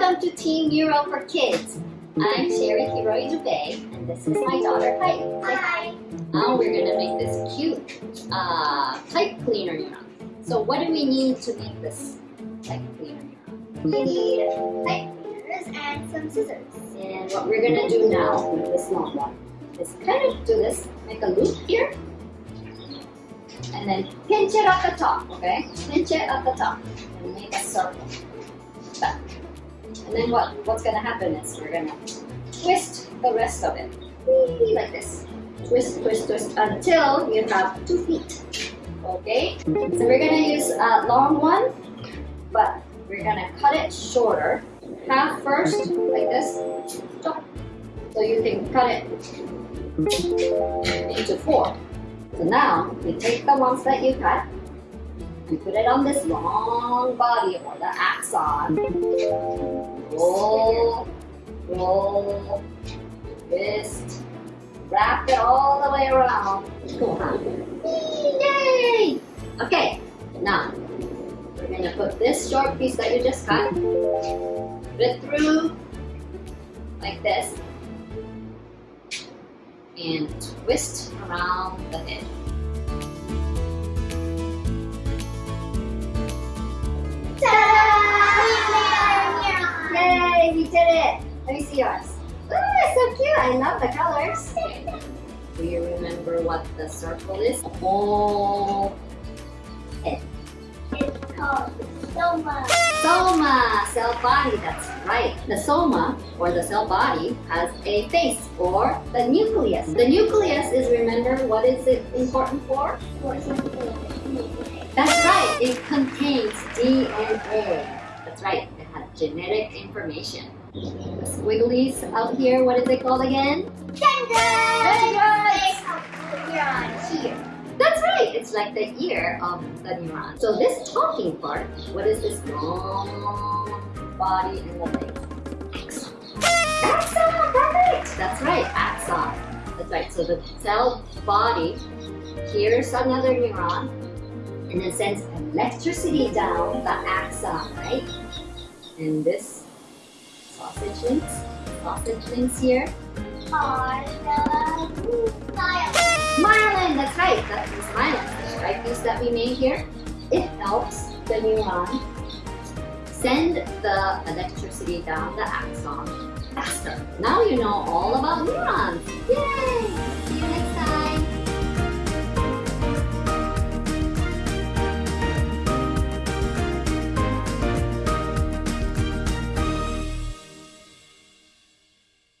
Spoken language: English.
Team Euro for Kids. I'm Sherry Hiroi Dubé, and this is my daughter, Pipe. Hi. Now we're gonna make this cute uh, pipe cleaner neuron. So what do we need to make this pipe cleaner neuron? We need pipe cleaners and some scissors. And what we're gonna do now with this long one is kind of do this, make a loop here, and then pinch it at the top, okay? Pinch it at the top and make a circle. Back. And then what, what's gonna happen is we're gonna twist the rest of it. Like this. Twist, twist, twist until you have two feet. Okay? So we're gonna use a long one, but we're gonna cut it shorter. Half first, like this. So you can cut it into four. So now you take the ones that you cut and put it on this long body or the axon. Roll, roll, twist, wrap it all the way around. Cool, huh? Yay! Okay, now we're gonna put this short piece that you just cut, put it through like this, and twist around the edge. Let me see yours. Oh, it's so cute. I love the colors. Do you remember what the circle is? Oh, It's called Soma. soma, cell body. That's right. The soma, or the cell body, has a face, or the nucleus. The nucleus is, remember, what is it important for? For circle nucleus. That's right. It contains DNA. That's right. It has genetic information. The squigglies out here, what is it called again? Here. That's right. It's like the ear of the neuron. So this talking part, what is this long body and the legs? Axon. Axon, perfect. That's right, axon. That's right. So the cell body hears another neuron and then sends electricity down the axon, right? And this sausage links, sausage links here. Myelin, that's right. That is myelin. The piece that we made here. It helps the neuron um, send the electricity down the axon faster. Now you know all about neurons.